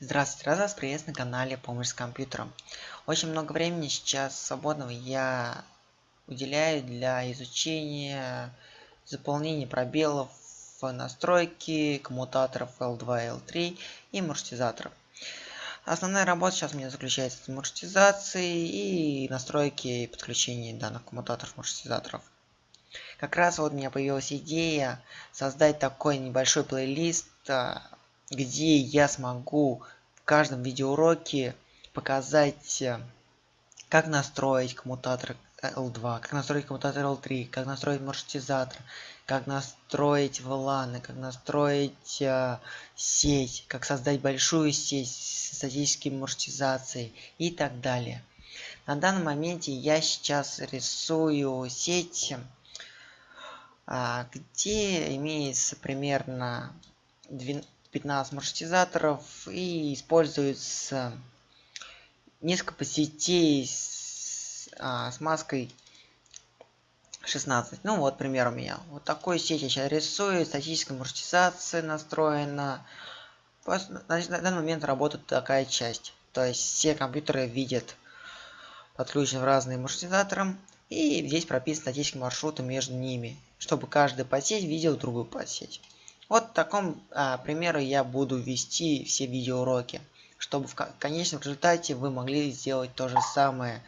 Здравствуйте, рад вас приветствовать на канале Помощь с компьютером. Очень много времени сейчас свободного я уделяю для изучения заполнения пробелов в настройке коммутаторов L2, L3 и маршрутизаторов. Основная работа сейчас у меня заключается в маршрутизации и настройки и подключении данных коммутаторов маршрутизаторов. Как раз вот у меня появилась идея создать такой небольшой плейлист а, где я смогу в каждом видеоуроке показать, э, как настроить коммутатор L2, как настроить коммутатор L3, как настроить маршрутизатор, как настроить VLAN, как настроить э, сеть, как создать большую сеть с статической маршрутизацией и так далее. На данном моменте я сейчас рисую сеть, э, где имеется примерно 15 маршрутизаторов и используется несколько сетей с, а, с маской 16. Ну вот пример у меня. Вот такой сеть я сейчас рисую, статическая маршрутизация настроена. Значит, на данный момент работает такая часть. То есть все компьютеры видят подключены разные маршрутизатором. И здесь прописан статический маршрут между ними, чтобы каждый подсеть видел другую подсеть. Вот в таком а, примеру я буду вести все видеоуроки, чтобы в конечном результате вы могли сделать то же самое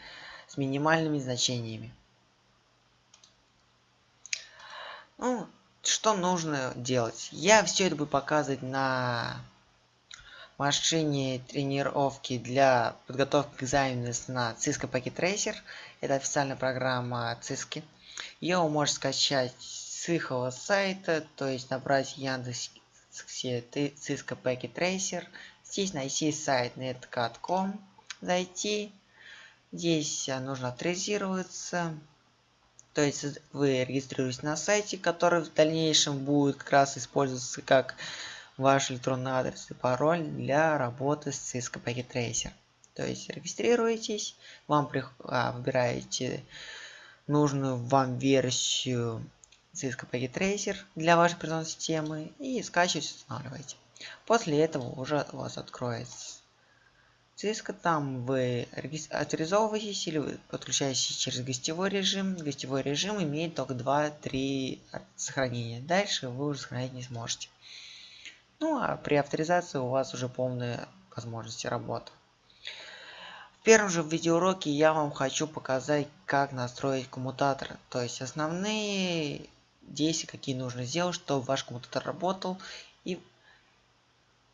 с минимальными значениями. Ну, что нужно делать? Я все это буду показывать на машине тренировки для подготовки к экзамену на Cisco Packet Tracer. Это официальная программа Cisco. Ее вы можете скачать их сайта, то есть набрать Яндекс Cisco Packet Tracer. Здесь найти сайт netcat.com, зайти. Здесь нужно авторизироваться. То есть вы регистрируетесь на сайте, который в дальнейшем будет как раз использоваться как ваш электронный адрес и пароль для работы с Cisco Packet Tracer. То есть регистрируетесь, вам а, выбираете нужную вам версию Cisco Packet Tracer для вашей операционной системы и скачиваете, устанавливаете. После этого уже у вас откроется Cisco, там вы авторизовываетесь или вы подключаетесь через гостевой режим. Гостевой режим имеет только 2-3 сохранения. Дальше вы уже сохранить не сможете. Ну а при авторизации у вас уже полные возможности работы. В первом же видеоуроке я вам хочу показать, как настроить коммутатор. То есть основные действия, какие нужно сделать, чтобы ваш коммутатор работал и,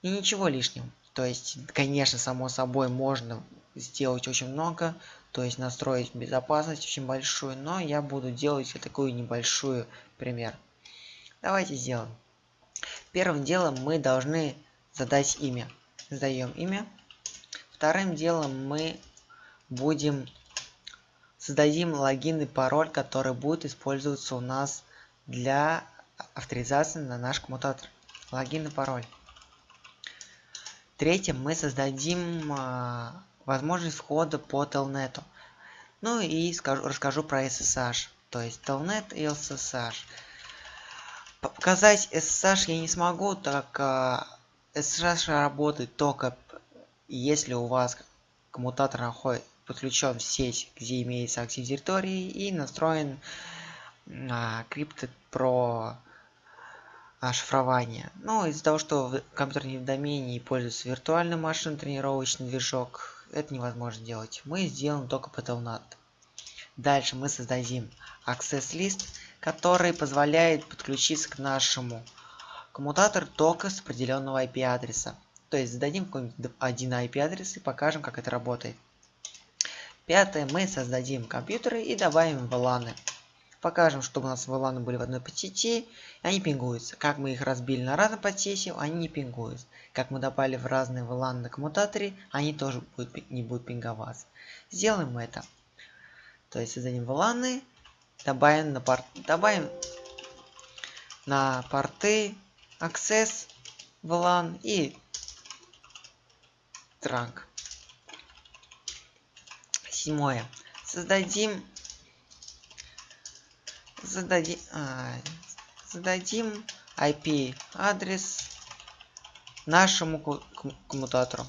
и ничего лишнего. То есть, конечно, само собой можно сделать очень много, то есть настроить безопасность очень большую, но я буду делать такую небольшую пример. Давайте сделаем. Первым делом мы должны задать имя. Задаем имя. Вторым делом мы будем создадим логин и пароль, который будет использоваться у нас для авторизации на наш коммутатор. Логин и пароль. Третьим мы создадим э, возможность входа по Telnet. Ну и скажу, расскажу про SSH. То есть Telnet и SSH. Показать SSH я не смогу, так э, SSH работает только если у вас коммутатор находит подключен в сеть, где имеется актив территории и настроен а, Crypted про шифрование. Но из-за того, что в компьютерном домене пользуется виртуальной машиной тренировочный движок, это невозможно делать. Мы сделаем только по Telnet. Дальше мы создадим Access List, который позволяет подключиться к нашему коммутатору только с определенного IP-адреса. То есть зададим какой-нибудь один IP-адрес и покажем, как это работает. Пятое, мы создадим компьютеры и добавим VLAN. Покажем, чтобы у нас VLAN были в одной подсети, и они пингуются. Как мы их разбили на разные подсети, они не пингуются. Как мы добавили в разные VLAN на коммутаторе, они тоже будут, не будут пинговаться. Сделаем это. То есть создадим VLAN, добавим на, порт, добавим на порты Access, VLAN и Trunk. Седьмое. Создадим зададим, а, зададим IP адрес нашему коммутатору.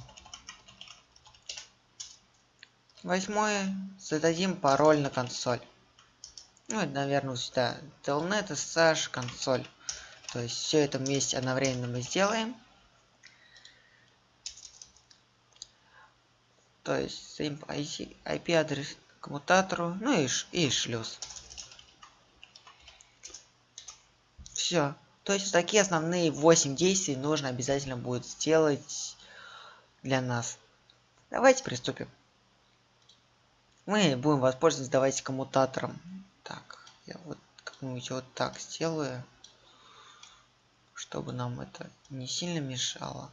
Восьмое. Зададим пароль на консоль. Ну, это, наверное, сюда. Telnet, SSH, консоль. То есть все это вместе одновременно мы сделаем. То есть IP-адрес коммутатору, ну и, и шлюз. Все. То есть такие основные 8 действий нужно обязательно будет сделать для нас. Давайте приступим. Мы будем воспользоваться, давайте коммутатором. Так, я вот как-нибудь вот так сделаю, чтобы нам это не сильно мешало.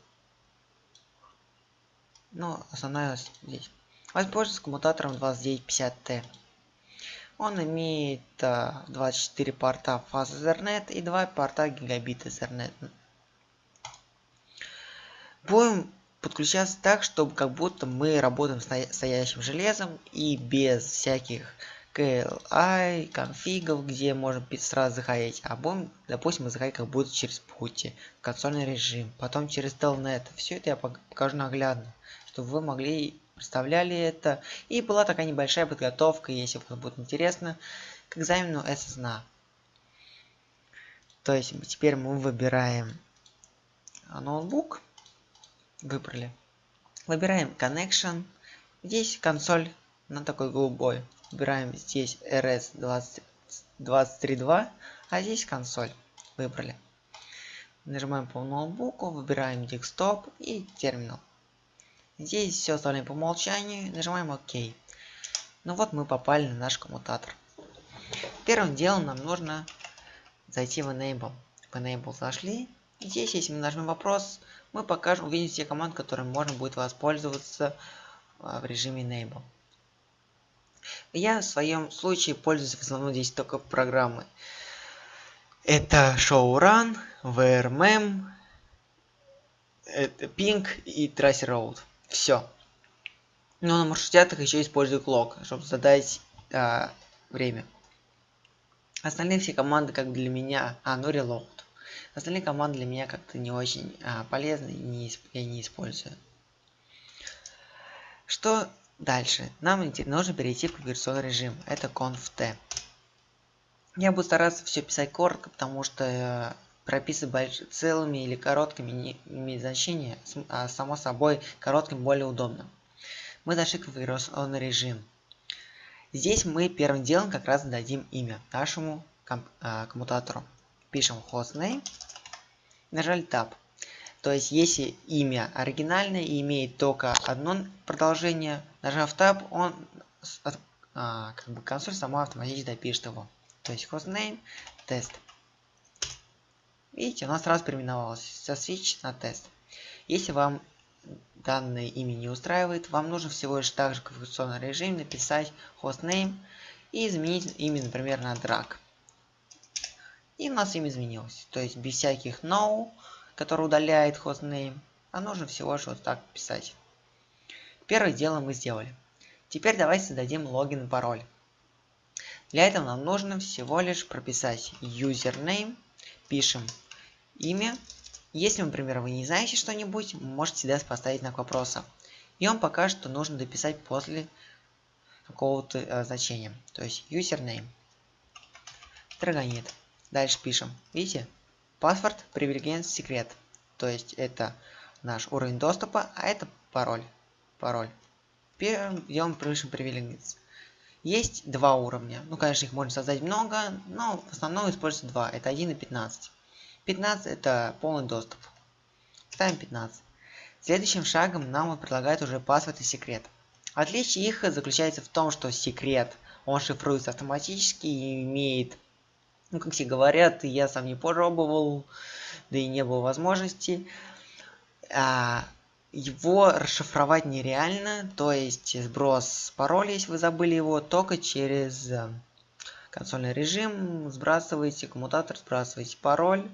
Но основная здесь. Воспользуйтесь коммутатором 2950T. Он имеет а, 24 порта фаз Ethernet и 2 порта гигабит Ethernet. Будем подключаться так, чтобы как будто мы работаем с настоящим железом и без всяких CLI, конфигов, где можно сразу заходить. А будем, допустим, мы заходим как будто через пути, консольный режим, потом через Telnet. Все это я покажу наглядно, чтобы вы могли представляли это. И была такая небольшая подготовка, если вам будет интересно, к экзамену SSNA. То есть теперь мы выбираем ноутбук. Выбрали. Выбираем Connection. Здесь консоль на такой голубой. Выбираем здесь RS232, а здесь консоль. Выбрали. Нажимаем по ноутбуку, выбираем десктоп и терминал. Здесь все оставляем по умолчанию, нажимаем ОК. Ну вот мы попали на наш коммутатор. Первым делом нам нужно зайти в Enable. В Enable зашли. И здесь, если мы нажмем вопрос, мы покажем, увидим все команды, которыми можно будет воспользоваться а, в режиме Enable. Я в своем случае пользуюсь в основном здесь только программы. Это ShowRun, VRMM, это Ping и Tracer Road. Все. Но на маршрутятах еще использую клок, чтобы задать а, время. Остальные все команды как для меня... А, ну reload. Остальные команды для меня как-то не очень а, полезны не, я не использую. Что дальше? Нам нужно перейти в конфигурационный режим. Это conf-t. Я буду стараться все писать коротко, потому что прописывать целыми или короткими не имеет значения, а само собой коротким более удобно. Мы зашли в конфигурационный режим. Здесь мы первым делом как раз дадим имя нашему ком а, коммутатору. Пишем hostname, нажали Tab. То есть, если имя оригинальное и имеет только одно продолжение, нажав Tab, он а, как бы консоль сама автоматически допишет его. То есть hostname, тест. Видите, у нас сразу переименовалось со switch на тест. Если вам данное имя не устраивает, вам нужно всего лишь также в конфигурационном режиме написать hostname и изменить имя, например, на drag. И у нас имя изменилось. То есть без всяких no, который удаляет hostname, а нужно всего лишь вот так писать. Первое дело мы сделали. Теперь давайте создадим логин и пароль. Для этого нам нужно всего лишь прописать username, пишем имя. Если, например, вы не знаете что-нибудь, можете всегда поставить знак вопроса. И он покажет, что нужно дописать после какого-то э, значения. То есть username. Драгонит. Дальше пишем. Видите? Паспорт, привилегиен, секрет. То есть это наш уровень доступа, а это пароль. Пароль. Первым делаем пишем привилегиен. Есть два уровня. Ну, конечно, их можно создать много, но в основном используется два. Это 1 и 15. 15 это полный доступ. Ставим 15. Следующим шагом нам он предлагает уже паспорт и секрет. Отличие их заключается в том, что секрет, он шифруется автоматически и имеет, ну как все говорят, я сам не пробовал, да и не было возможности, а, его расшифровать нереально, то есть сброс пароля, если вы забыли его, только через э, консольный режим, сбрасываете коммутатор, сбрасываете пароль,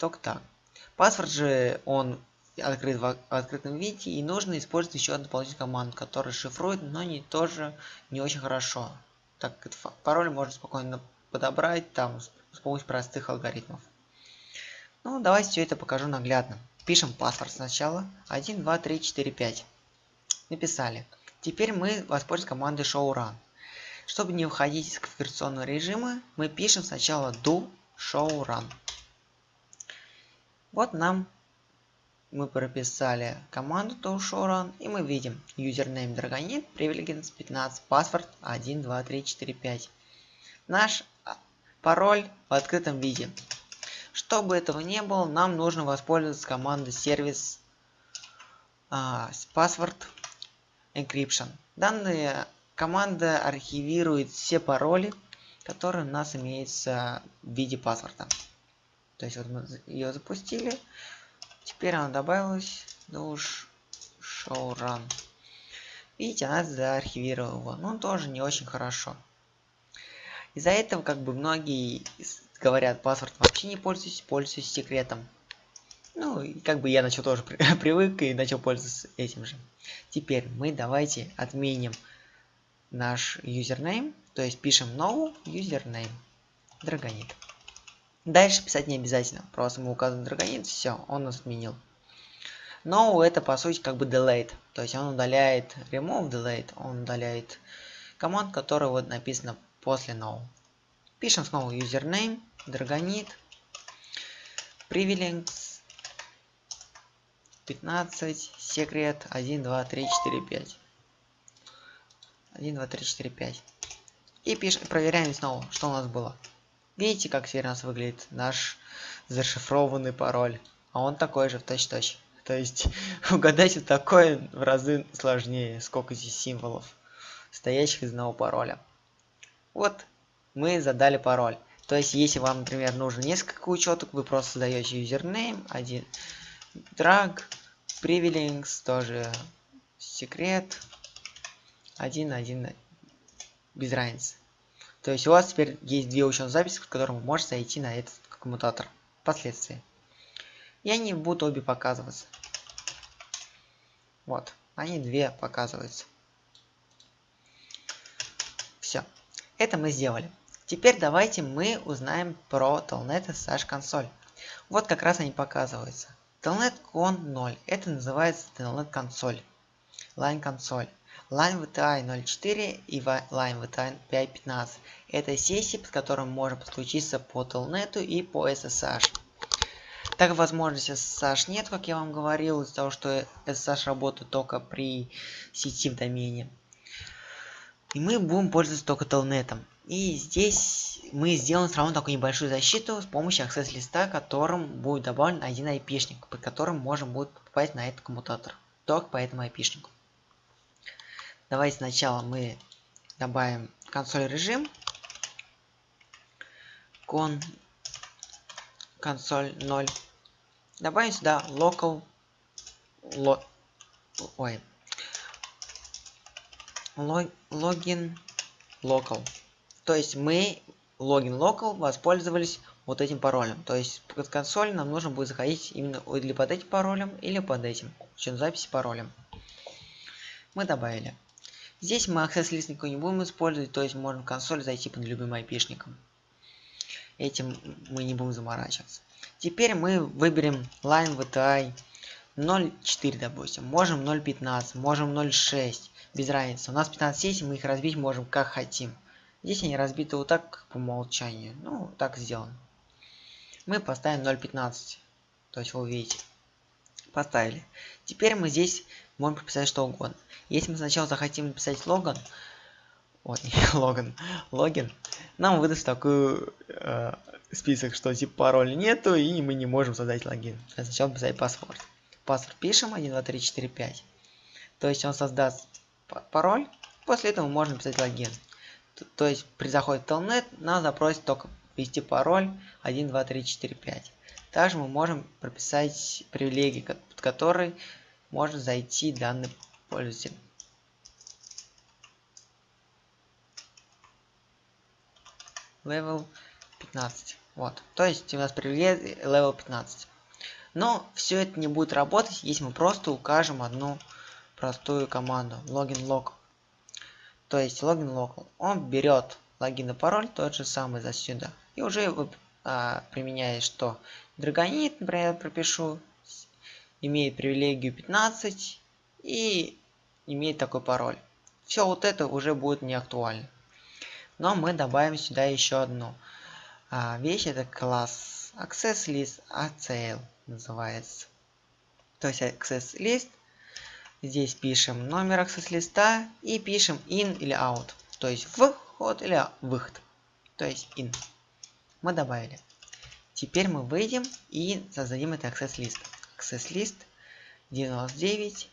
только так. Паспорт же, он открыт в открытом виде, и нужно использовать еще одну дополнительную команду, которая шифрует, но не тоже не очень хорошо. Так как пароль можно спокойно подобрать там с помощью простых алгоритмов. Ну, давайте все это покажу наглядно. пишем паспорт сначала. 1, 2, 3, 4, 5. Написали. Теперь мы воспользуемся командой showrun. Чтобы не уходить из конфигурационного режима, мы пишем сначала do showrun. Вот нам мы прописали команду do showrun и мы видим username Dragonit, privileges 15, паспорт 1, 2, 3, 4, 5. Наш а, пароль в открытом виде. Чтобы этого не было, нам нужно воспользоваться командой сервис а, password encryption. Данная команда архивирует все пароли, которые у нас имеются в виде паспорта. То есть вот мы ее запустили. Теперь она добавилась. Ну уж show run. Видите, она заархивировала его. Но тоже не очень хорошо. Из-за этого как бы многие говорят, паспорт вообще не пользуюсь, пользуюсь секретом. Ну, как бы я начал тоже привык и начал пользоваться этим же. Теперь мы давайте отменим наш username, то есть пишем no username драгонит. Дальше писать не обязательно, просто мы указываем драгонит, все, он нас отменил. No это по сути как бы delete, то есть он удаляет remove delete, он удаляет команд, которая вот написана после no. Пишем снова username, драгонит, privileges 15, секрет 1, 2, 3, 4, 5. 1, 2, 3, 4, 5. И пишем, проверяем снова, что у нас было. Видите, как теперь у нас выглядит наш зашифрованный пароль. А он такой же в точь-точь. То есть угадать вот такое в разы сложнее, сколько здесь символов, стоящих из одного пароля. Вот мы задали пароль. То есть, если вам, например, нужно несколько учеток, вы просто задаете username, один drag, privileges, тоже секрет, один, один, без разницы. То есть у вас теперь есть две учетные записи, с которым вы можете зайти на этот коммутатор впоследствии. И они будут обе показываться. Вот, они две показываются. Все, это мы сделали. Теперь давайте мы узнаем про Telnet SSH консоль. Вот как раз они показываются. Telnet Con 0. Это называется Telnet консоль. Line консоль. Line VTI 04 и Line VTI 5.15. Это сессии, с которым можно подключиться по Telnet и по SSH. Так возможности SSH нет, как я вам говорил, из-за того, что SSH работает только при сети в домене. И мы будем пользоваться только Telnet. И здесь мы сделаем все равно такую небольшую защиту с помощью access листа, которым будет добавлен один айпишник, под которым можем будет попасть на этот коммутатор. Только по этому айпишнику. Давайте сначала мы добавим консоль режим. Кон консоль 0. Добавим сюда local ло, ой логин local. То есть мы логин local воспользовались вот этим паролем. То есть под консоль нам нужно будет заходить именно или под этим паролем, или под этим. Чем записи паролем. Мы добавили. Здесь мы access list никакой не будем использовать, то есть можем в консоль зайти под любым айпишником. Этим мы не будем заморачиваться. Теперь мы выберем line VTI 0.4, допустим. Можем 0.15, можем 0.6, без разницы. У нас 15 сессий, мы их разбить можем как хотим. Здесь они разбиты вот так по умолчанию. Ну, так сделано. Мы поставим 0.15. То есть вы увидите. Поставили. Теперь мы здесь можем прописать что угодно. Если мы сначала захотим написать логан, вот, не логан, логин, нам выдаст такой э, список, что типа пароля нету, и мы не можем создать логин. Сначала писать паспорт. Паспорт пишем 1, 2, 3, 4, 5. То есть он создаст пароль, после этого можно писать логин. То есть при заходе в Telnet нас запросит только ввести пароль 1, 2, 3, 4, 5. Также мы можем прописать привилегии, под которые может зайти данный пользователь. Level 15. Вот. То есть у нас привилегия level 15. Но все это не будет работать, если мы просто укажем одну простую команду login local. То есть login local. Он берет логин и пароль тот же самый за сюда. И уже а, применяет что? Драгонит, например, пропишу имеет привилегию 15 и имеет такой пароль. Все вот это уже будет не актуально. Но мы добавим сюда еще одну а, вещь, это класс Access List ACL называется. То есть Access List, здесь пишем номер Access листа и пишем in или out. То есть вход или выход. То есть in. Мы добавили. Теперь мы выйдем и создадим это Access List. Access List 99.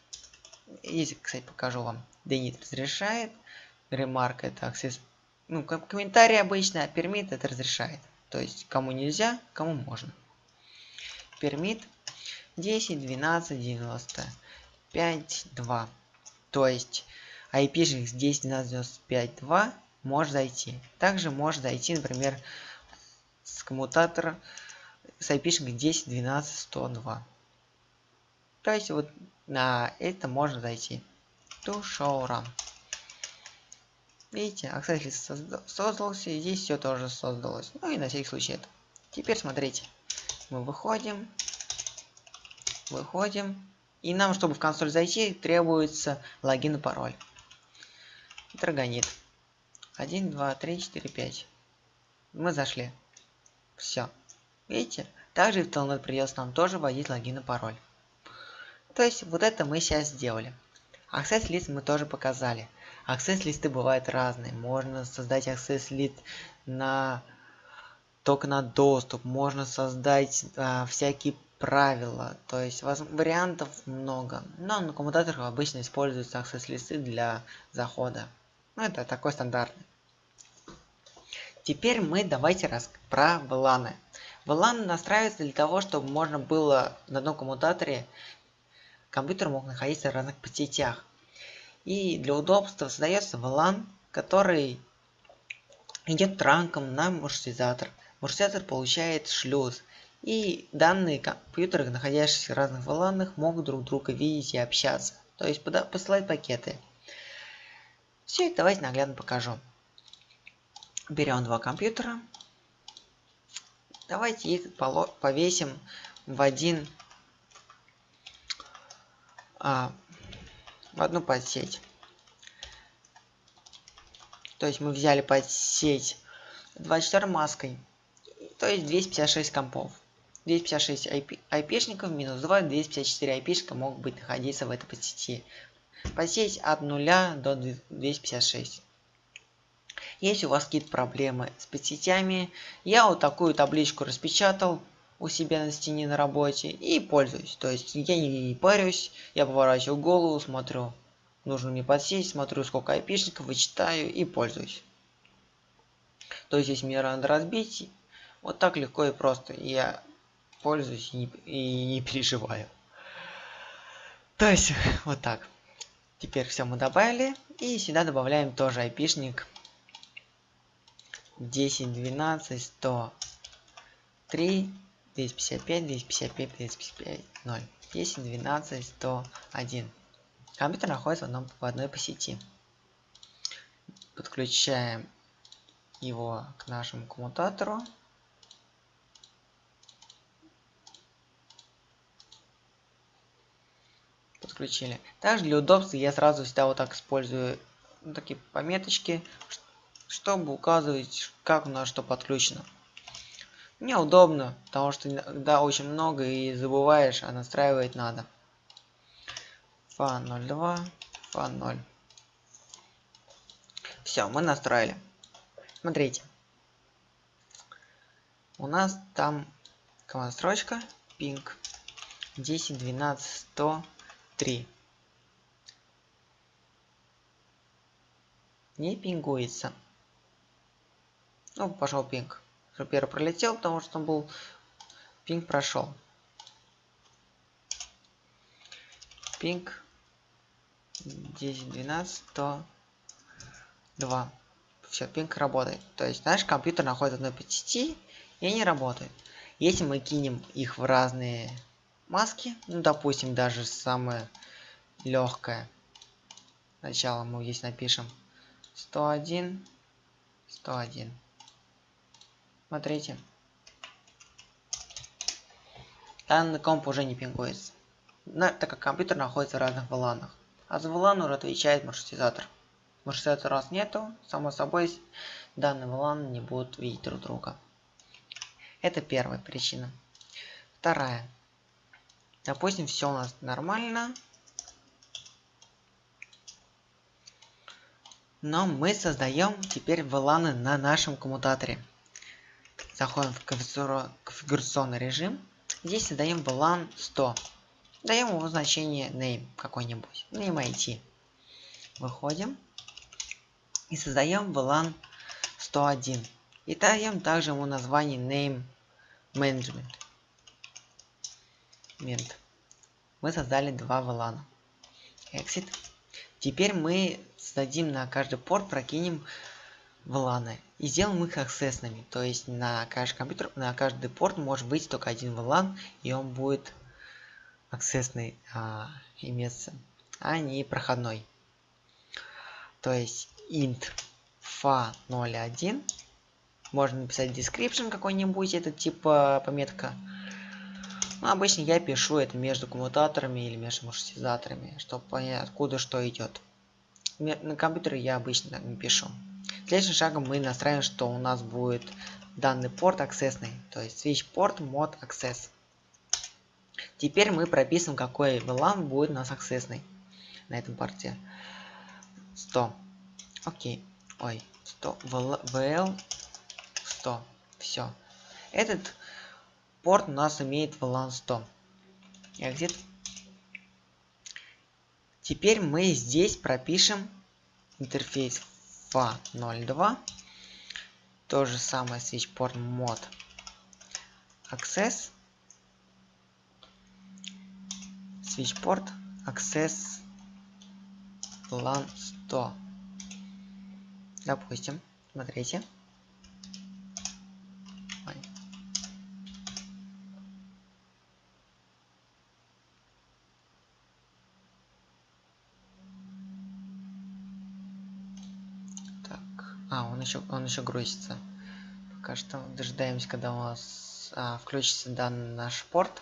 Здесь, кстати, покажу вам. Denit разрешает. Remark это Access ну, как комментарий обычно, а пермит это разрешает. То есть, кому нельзя, кому можно. Пермит 10, 12, 95, 2. То есть, IP-шник 10, 12, 95, 2 может зайти. Также может зайти, например, с коммутатора с IP-шник 10, 12, 102. То есть, вот на это можно зайти. To show RAM. Видите, аксессуар созда создался, и здесь все тоже создалось. Ну и на всякий случай это. Теперь смотрите. Мы выходим. Выходим. И нам, чтобы в консоль зайти, требуется логин и пароль. Драгонит. 1, 2, 3, 4, 5. Мы зашли. Все. Видите? Также в Telnet придется нам тоже вводить логин и пароль. То есть вот это мы сейчас сделали. Access лист мы тоже показали. Access листы бывают разные. Можно создать access лист на только на доступ. Можно создать а, всякие правила. То есть вариантов много. Но на коммутаторах обычно используются access листы для захода. Ну это такой стандартный. Теперь мы давайте раз про VLAN. VLAN настраивается для того, чтобы можно было на одном коммутаторе компьютер мог находиться в разных сетях. И для удобства создается VLAN, который идет транком на маршрутизатор. Маршрутизатор получает шлюз. И данные компьютеры, находящиеся в разных VLAN, могут друг друга видеть и общаться. То есть посылать пакеты. Все это давайте наглядно покажу. Берем два компьютера. Давайте их повесим в один а, в одну подсеть. То есть мы взяли подсеть 24 маской, то есть 256 компов. 256 IP, IP-шников минус 2, 254 IP-шника могут быть находиться в этой подсети. Подсеть от 0 до 256. Если у вас какие-то проблемы с подсетями, я вот такую табличку распечатал, у себя на стене на работе и пользуюсь. То есть я не, не парюсь, я поворачиваю голову, смотрю нужно мне подсесть, смотрю сколько айпишников, вычитаю и пользуюсь. То есть если мне надо разбить, вот так легко и просто я пользуюсь и не, и не переживаю. То есть вот так. Теперь все мы добавили и сюда добавляем тоже айпишник 10, 12, 103 255, 255, 255, 0. 10, 12, 101. Компьютер находится в, одном, в одной по сети. Подключаем его к нашему коммутатору. Подключили. Также для удобства я сразу всегда вот так использую такие пометочки, чтобы указывать, как у нас что подключено. Мне удобно, потому что иногда очень много и забываешь, а настраивать надо. Фан 02, фан 0. Все, мы настроили. Смотрите. У нас там команда строчка, ping 10, 12, 103. Не пингуется. Ну, пошел пинг. Первый пролетел, потому что он был... Пинг прошел. Пинг 10, 12, 102. Все, пинг работает. То есть наш компьютер находится на 5 сети и они работают. Если мы кинем их в разные маски, ну допустим даже самое легкое. Сначала мы здесь напишем 101, 101. Смотрите. Данный комп уже не пингуется. так как компьютер находится в разных VLAN. А за VLAN уже отвечает маршрутизатор. Маршрутизатора у нас нету, само собой данные VLAN не будут видеть друг друга. Это первая причина. Вторая. Допустим, все у нас нормально. Но мы создаем теперь VLAN на нашем коммутаторе. Заходим в конфигурационный режим. Здесь создаем VLAN 100. Даем ему значение name какой-нибудь. Name IT. Выходим. И создаем VLAN 101. И даем также ему название name management. Мы создали два VLAN. Exit. Теперь мы создадим на каждый порт, прокинем VLAN и сделаем их аксессными. То есть на каждый компьютер, на каждый порт может быть только один VLAN, и он будет аксессный а, иметься, а не проходной. То есть int fa01 можно написать description какой-нибудь, это типа пометка. Но обычно я пишу это между коммутаторами или между маршрутизаторами, чтобы понять откуда что идет. На компьютере я обычно не пишу. Следующим шагом мы настраиваем, что у нас будет данный порт аксессный, то есть switch port mod access. Теперь мы прописываем, какой VLAN будет у нас аксессный на этом порте. 100. Окей. Ой, 100. VL 100. Все. Этот порт у нас имеет VLAN 100. Exit. Теперь мы здесь пропишем интерфейс FA02. То же самое switch port mod access. Switch port access LAN 100. Допустим, смотрите. А, он еще, он еще грузится. Пока что дожидаемся, когда у нас а, включится данный наш порт.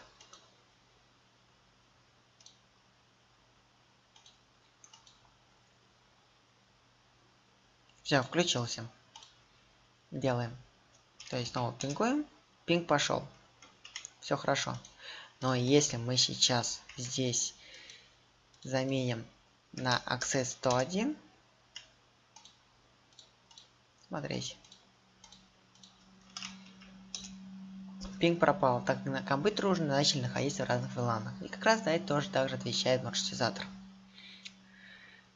Все, включился. Делаем. То есть снова пингуем. Пинг пошел. Все хорошо. Но если мы сейчас здесь заменим на Access 101, Смотрите. Пинг пропал, так как на компьютере уже начали находиться в разных VLAN. И как раз за это тоже также отвечает маршрутизатор.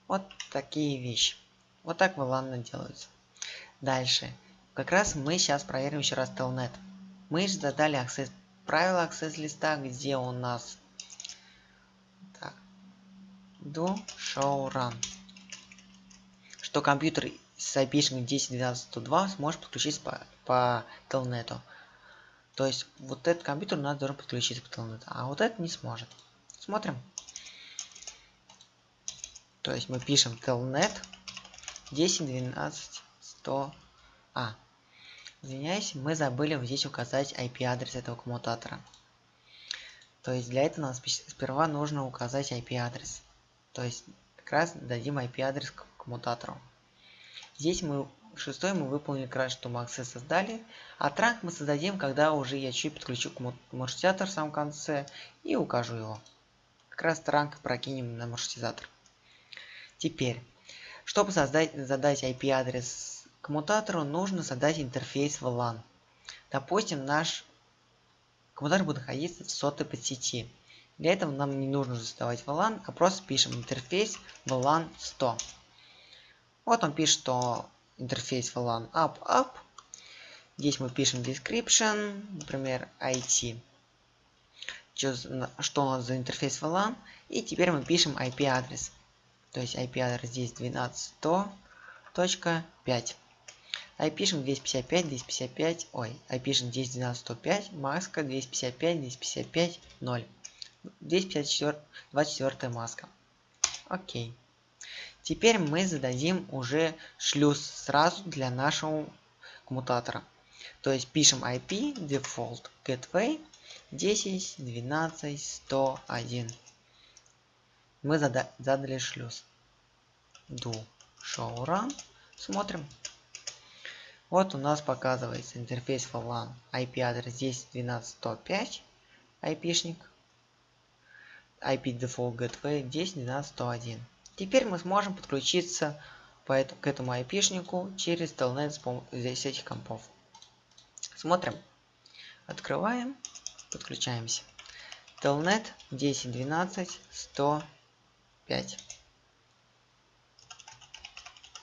Вот такие вещи. Вот так VLAN делаются. Дальше. Как раз мы сейчас проверим еще раз Telnet. Мы же задали аксесс, правила аксесс листа, где у нас так, do show run. Что компьютер с IP-шкой 10.12.102 сможет подключиться по, по телнету. То есть вот этот компьютер у нас должен подключиться по телнету, а вот этот не сможет. Смотрим. То есть мы пишем telnet 10.12.100. А, извиняюсь, мы забыли здесь указать IP-адрес этого коммутатора. То есть для этого нам сперва нужно указать IP-адрес. То есть как раз дадим IP-адрес коммутатору. Здесь мы шестой мы выполнили как раз, что мы аксесс создали. А транк мы создадим, когда уже я чуть подключу к маршрутизатор в самом конце и укажу его. Как раз транк прокинем на маршрутизатор. Теперь, чтобы создать, задать IP-адрес коммутатору, нужно создать интерфейс VLAN. Допустим, наш коммутатор будет находиться в сотой подсети. Для этого нам не нужно создавать VLAN, а просто пишем интерфейс VLAN 100. Вот он пишет, что интерфейс VLAN up up. Здесь мы пишем description, например, IT. Что у нас за интерфейс VLAN. И теперь мы пишем IP-адрес. То есть IP-адрес здесь 12.100.5. IP пишем 255, 255, ой, IP пишем 10.12.105, маска 255, 255, 0. 254, 24 маска. Окей. Теперь мы зададим уже шлюз сразу для нашего коммутатора. То есть пишем IP default gateway 10 12 101. мы зада задали шлюз. Do show run. Смотрим. Вот у нас показывается интерфейс VLAN. IP адрес 10.12.105. IP-шник. IP Default Gateway 10.12.101. Теперь мы сможем подключиться по это, к этому IP-шнику через Telnet с этих компов. Смотрим. Открываем. Подключаемся. Telnet 10.12.105.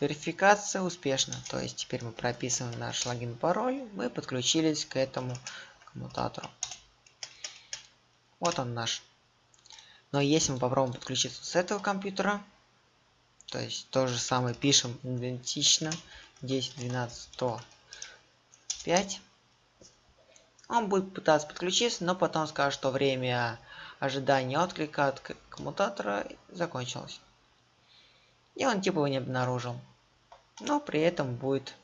Верификация успешна. То есть теперь мы прописываем наш логин пароль. Мы подключились к этому коммутатору. Вот он наш. Но если мы попробуем подключиться с этого компьютера, то есть то же самое пишем идентично. 10 12 105 он будет пытаться подключиться но потом скажет что время ожидания отклика от коммутатора закончилось. И он типа его не обнаружил. Но при этом будет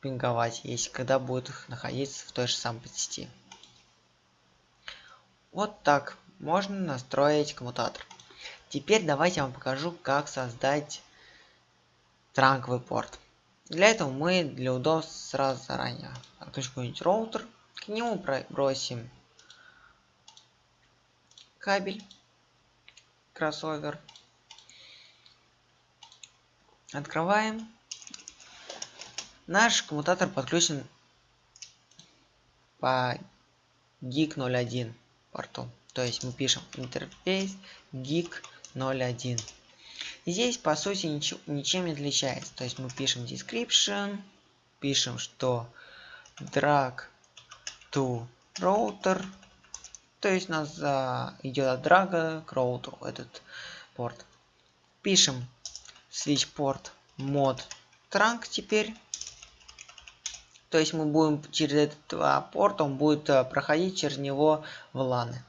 пинговать если когда будет находиться в той же самой сети вот так можно настроить коммутатор Теперь давайте я вам покажу, как создать транковый порт. Для этого мы для удобства сразу заранее отключим какой-нибудь роутер, к нему бросим кабель, кроссовер, открываем. Наш коммутатор подключен по GIG 01 порту. То есть мы пишем интерфейс GIG 0.1. Здесь по сути ничего, ничем не отличается. То есть мы пишем description, пишем, что drag to router, то есть у нас а, идет от драга к роутеру этот порт. Пишем switch port mod trunk теперь. То есть мы будем через этот а, порт, он будет а, проходить через него в ланы.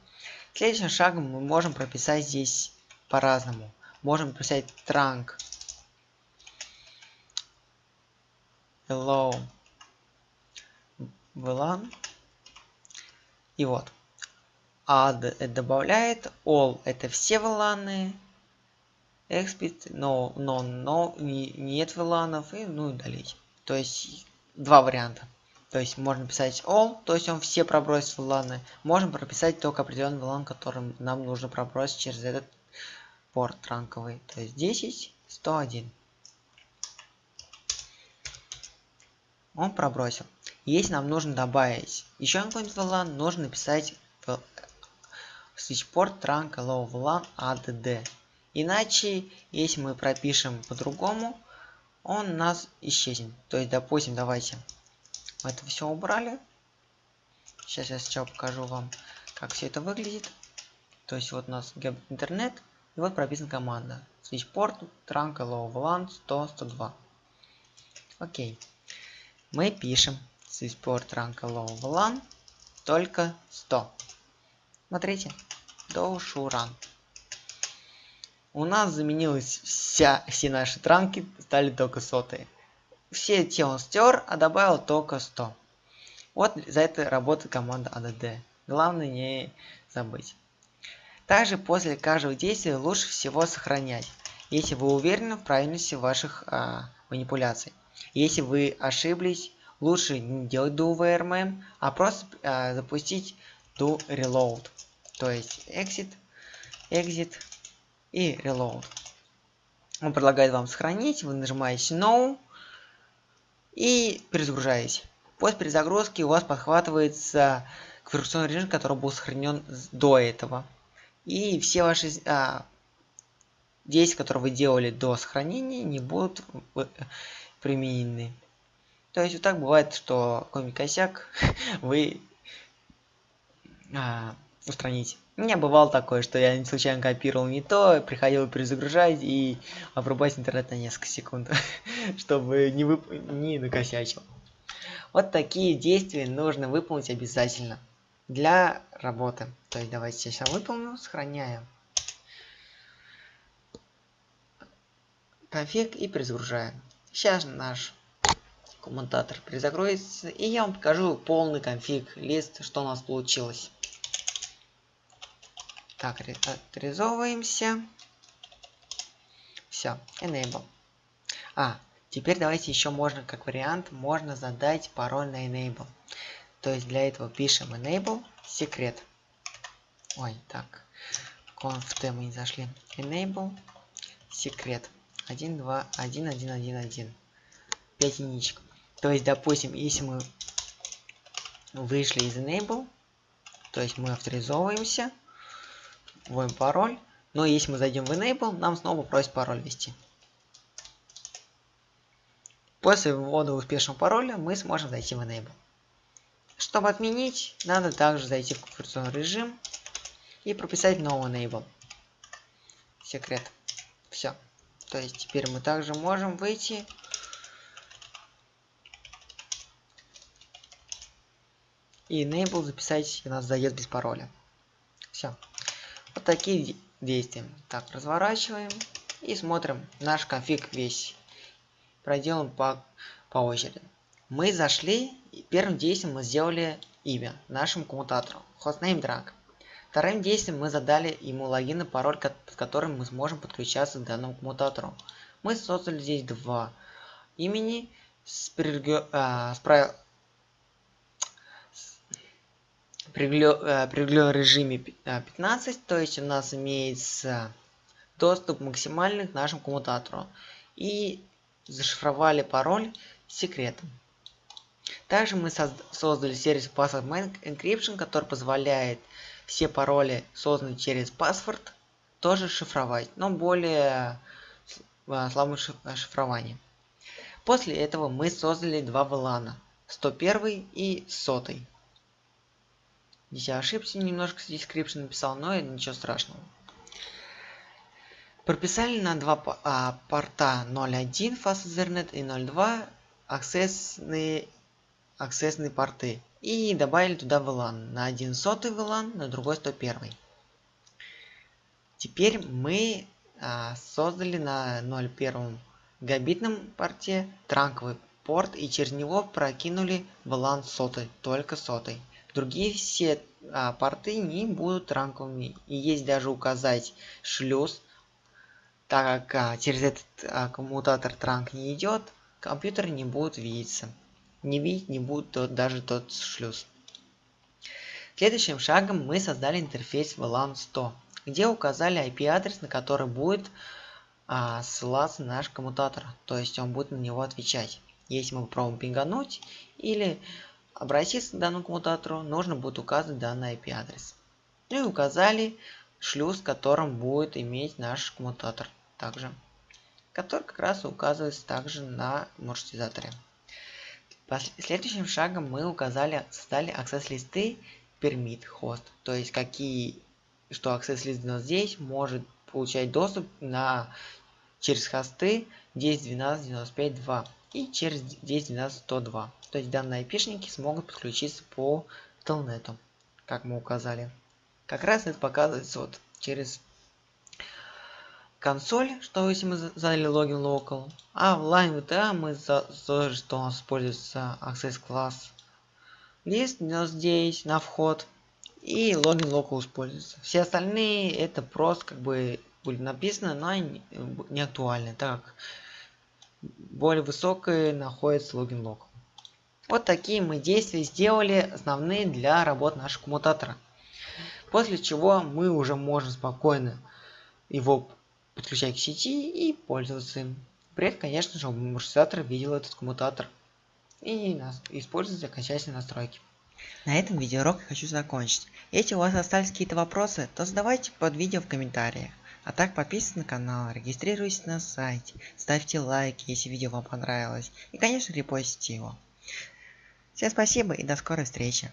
Следующим шагом мы можем прописать здесь по-разному. Можем писать trunk. Hello. VLAN. И вот. Add добавляет. All это все VLAN. Expit, no, no, no, не, нет VLAN. И ну удалить. То есть два варианта. То есть можно писать all, то есть он все пробросит в. Можем прописать только определенный VLAN, который нам нужно пробросить через этот порт ранковый, то есть 10, 101. Он пробросил. Если нам нужно добавить еще какой-нибудь VLAN, нужно написать switchport trunk allow VLAN add. Иначе, если мы пропишем по-другому, он у нас исчезнет. То есть, допустим, давайте это все убрали. Сейчас я сначала покажу вам, как все это выглядит. То есть вот у нас интернет, и вот прописана команда. Switchport trunk allow VLAN 100 102. Окей. Мы пишем switchport trunk allow VLAN только 100. Смотрите. Do run. У нас заменилась вся, все наши транки стали только сотые. Все те он стер, а добавил только 100. Вот за это работает команда ADD. Главное не забыть. Также после каждого действия лучше всего сохранять, если вы уверены в правильности ваших а, манипуляций. Если вы ошиблись, лучше не делать do vrmm, а просто а, запустить do reload. То есть exit, exit и reload. Он предлагает вам сохранить, вы нажимаете no и перезагружаете. После перезагрузки у вас подхватывается конфигурационный режим, который был сохранен до этого и все ваши а, действия, которые вы делали до сохранения, не будут применены. То есть вот так бывает, что какой-нибудь косяк вы а, устраните. У меня бывало такое, что я случайно копировал не то, приходил перезагружать и обрубать интернет на несколько секунд, чтобы не, вып... не накосячил. Вот такие действия нужно выполнить обязательно для работы. То есть давайте сейчас выполню, сохраняем конфиг и перезагружаем. Сейчас наш коммутатор перезагрузится и я вам покажу полный конфиг лист, что у нас получилось. Так, авторизовываемся. Все, enable. А, теперь давайте еще можно, как вариант, можно задать пароль на enable. То есть для этого пишем enable секрет. Ой, так. conf мы не зашли. Enable секрет. 1, 2, 1, 1, 1, 1. 5 единичек. То есть, допустим, если мы вышли из enable, то есть мы авторизовываемся, вводим пароль, но если мы зайдем в enable, нам снова просит пароль ввести. После ввода успешного пароля мы сможем зайти в enable. Чтобы отменить, надо также зайти в конфигурационный режим и прописать новый enable. Секрет. Все. То есть теперь мы также можем выйти и enable записать у нас заезд без пароля. Все. Вот такие действия. Так, разворачиваем и смотрим наш конфиг весь. Проделаем по, по очереди. Мы зашли, и первым действием мы сделали имя нашему коммутатору. Hostname drag. Вторым действием мы задали ему логин и пароль, с которым мы сможем подключаться к данному коммутатору. Мы создали здесь два имени с, прилег... а, с, про... при режиме 15, то есть у нас имеется доступ максимальный к нашему коммутатору. И зашифровали пароль секретом. Также мы создали сервис Password Encryption, который позволяет все пароли, созданные через паспорт, тоже шифровать, но более а, слабым шифрованием. После этого мы создали два VLAN, 101 и 100. Здесь я ошибся, немножко description написал, но ничего страшного. Прописали на два а, порта 0.1 фаз Ethernet и 0.2 аксессные, аксессные порты. И добавили туда VLAN. На один сотый VLAN, на другой 101. Теперь мы а, создали на 0.1 габитном порте транковый порт и через него прокинули VLAN сотой, только сотой. Другие все а, порты не будут ранковыми. И есть даже указать шлюз, так как а, через этот а, коммутатор транк не идет, компьютер не будет видеться. Не видеть не будет тот, даже тот шлюз. Следующим шагом мы создали интерфейс VLAN 100, где указали IP-адрес, на который будет а, ссылаться наш коммутатор. То есть он будет на него отвечать. Если мы попробуем пингануть или обратиться к данному коммутатору, нужно будет указать данный IP-адрес. Ну и указали шлюз, которым будет иметь наш коммутатор также, который как раз указывается также на маршрутизаторе. Следующим шагом мы указали, создали access листы permit host, то есть какие, что access лист здесь может получать доступ на через хосты 10.12.95.2 и через 10.12.102. То есть данные айпишники смогут подключиться по телнету, как мы указали. Как раз это показывается вот через консоль, что если мы задали логин local, а в line VTA мы тоже, что у нас используется access class лист здесь на вход и логин local используется. Все остальные это просто как бы будет написано, но не, не актуальны, так как более высокой находится логин local. Вот такие мы действия сделали основные для работы нашего коммутатора. После чего мы уже можем спокойно его подключать к сети и пользоваться им. При этом, конечно же, маршрутизатор видел этот коммутатор и использовать окончательные настройки. На этом видеоурок я хочу закончить. Если у вас остались какие-то вопросы, то задавайте под видео в комментариях. А так подписывайтесь на канал, регистрируйтесь на сайте, ставьте лайки, если видео вам понравилось. И конечно репостите его. Всем спасибо и до скорой встречи.